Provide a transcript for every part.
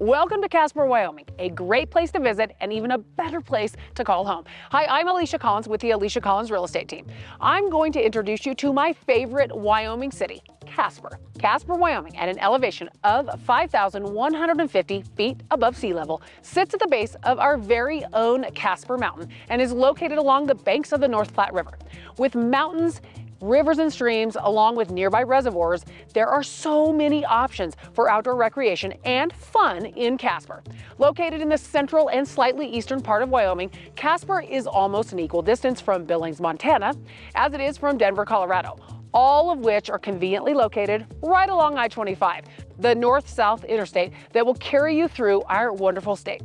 Welcome to Casper, Wyoming, a great place to visit and even a better place to call home. Hi, I'm Alicia Collins with the Alicia Collins Real Estate Team. I'm going to introduce you to my favorite Wyoming city, Casper. Casper, Wyoming, at an elevation of 5,150 feet above sea level, sits at the base of our very own Casper Mountain and is located along the banks of the North Platte River. With mountains rivers and streams, along with nearby reservoirs, there are so many options for outdoor recreation and fun in Casper. Located in the central and slightly eastern part of Wyoming, Casper is almost an equal distance from Billings, Montana, as it is from Denver, Colorado all of which are conveniently located right along I-25, the north-south interstate that will carry you through our wonderful state.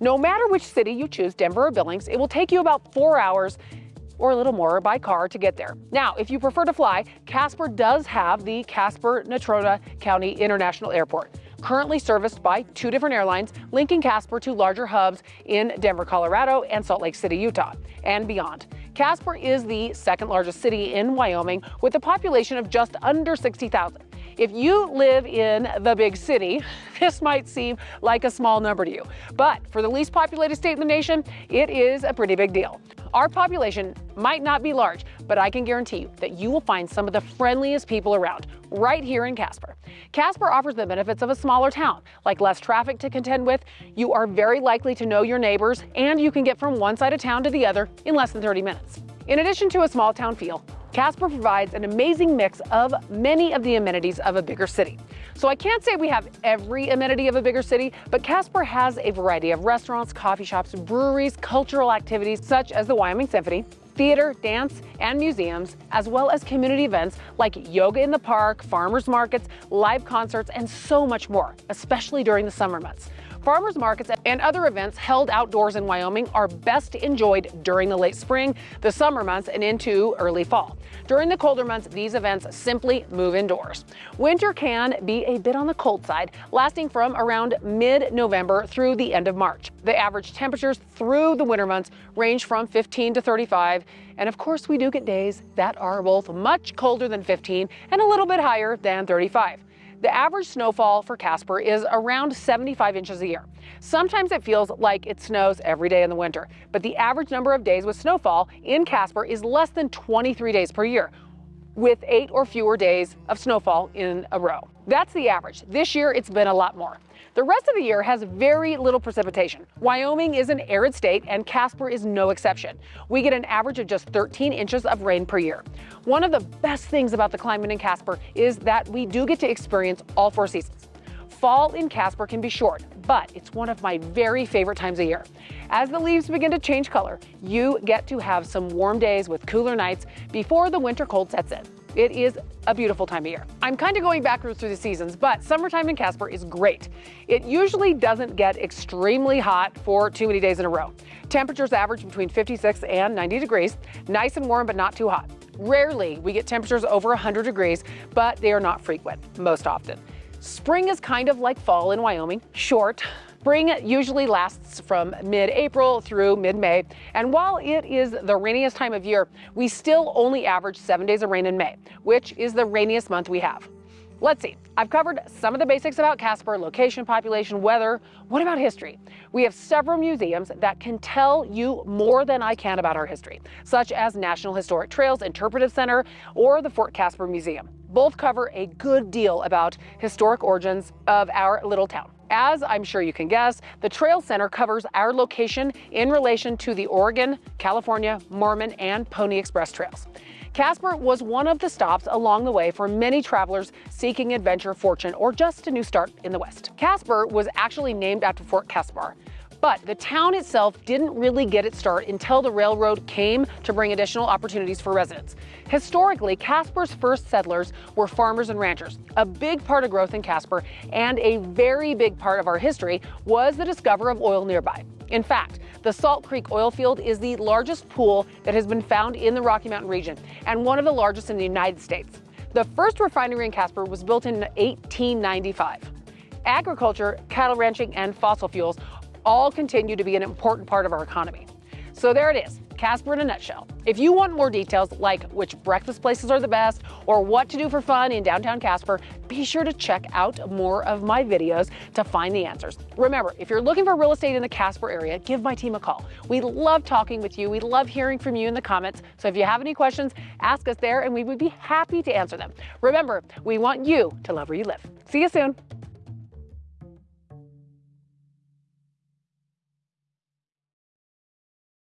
No matter which city you choose, Denver or Billings, it will take you about four hours or a little more by car to get there. Now, if you prefer to fly, Casper does have the Casper-Natrona County International Airport currently serviced by two different airlines, linking Casper to larger hubs in Denver, Colorado and Salt Lake City, Utah, and beyond. Casper is the second largest city in Wyoming with a population of just under 60,000. If you live in the big city, this might seem like a small number to you, but for the least populated state in the nation, it is a pretty big deal. Our population might not be large, but I can guarantee you that you will find some of the friendliest people around right here in Casper. Casper offers the benefits of a smaller town, like less traffic to contend with, you are very likely to know your neighbors, and you can get from one side of town to the other in less than 30 minutes. In addition to a small town feel, Casper provides an amazing mix of many of the amenities of a bigger city. So I can't say we have every amenity of a bigger city, but Casper has a variety of restaurants, coffee shops, breweries, cultural activities such as the Wyoming Symphony, theater, dance, and museums, as well as community events like yoga in the park, farmers markets, live concerts, and so much more, especially during the summer months. Farmers markets and other events held outdoors in Wyoming are best enjoyed during the late spring, the summer months, and into early fall. During the colder months, these events simply move indoors. Winter can be a bit on the cold side, lasting from around mid-November through the end of March. The average temperatures through the winter months range from 15 to 35, and of course we do get days that are both much colder than 15 and a little bit higher than 35. The average snowfall for Casper is around 75 inches a year. Sometimes it feels like it snows every day in the winter, but the average number of days with snowfall in Casper is less than 23 days per year, with eight or fewer days of snowfall in a row. That's the average. This year, it's been a lot more. The rest of the year has very little precipitation. Wyoming is an arid state and Casper is no exception. We get an average of just 13 inches of rain per year. One of the best things about the climate in Casper is that we do get to experience all four seasons. Fall in Casper can be short, but it's one of my very favorite times of year. As the leaves begin to change color, you get to have some warm days with cooler nights before the winter cold sets in. It is a beautiful time of year. I'm kind of going backwards through the seasons, but summertime in Casper is great. It usually doesn't get extremely hot for too many days in a row. Temperatures average between 56 and 90 degrees, nice and warm but not too hot. Rarely we get temperatures over 100 degrees, but they are not frequent, most often. Spring is kind of like fall in Wyoming, short, Spring usually lasts from mid-April through mid-May, and while it is the rainiest time of year, we still only average seven days of rain in May, which is the rainiest month we have. Let's see, I've covered some of the basics about Casper, location, population, weather. What about history? We have several museums that can tell you more than I can about our history, such as National Historic Trails Interpretive Center or the Fort Caspar Museum. Both cover a good deal about historic origins of our little town. As I'm sure you can guess, the Trail Center covers our location in relation to the Oregon, California, Mormon, and Pony Express trails. Casper was one of the stops along the way for many travelers seeking adventure, fortune, or just a new start in the West. Casper was actually named after Fort Caspar, but the town itself didn't really get its start until the railroad came to bring additional opportunities for residents. Historically, Casper's first settlers were farmers and ranchers. A big part of growth in Casper and a very big part of our history was the discovery of oil nearby. In fact, the Salt Creek oil field is the largest pool that has been found in the Rocky Mountain region and one of the largest in the United States. The first refinery in Casper was built in 1895. Agriculture, cattle ranching, and fossil fuels all continue to be an important part of our economy. So there it is. Casper in a nutshell. If you want more details like which breakfast places are the best or what to do for fun in downtown Casper, be sure to check out more of my videos to find the answers. Remember, if you're looking for real estate in the Casper area, give my team a call. We love talking with you. We love hearing from you in the comments. So if you have any questions, ask us there and we would be happy to answer them. Remember, we want you to love where you live. See you soon.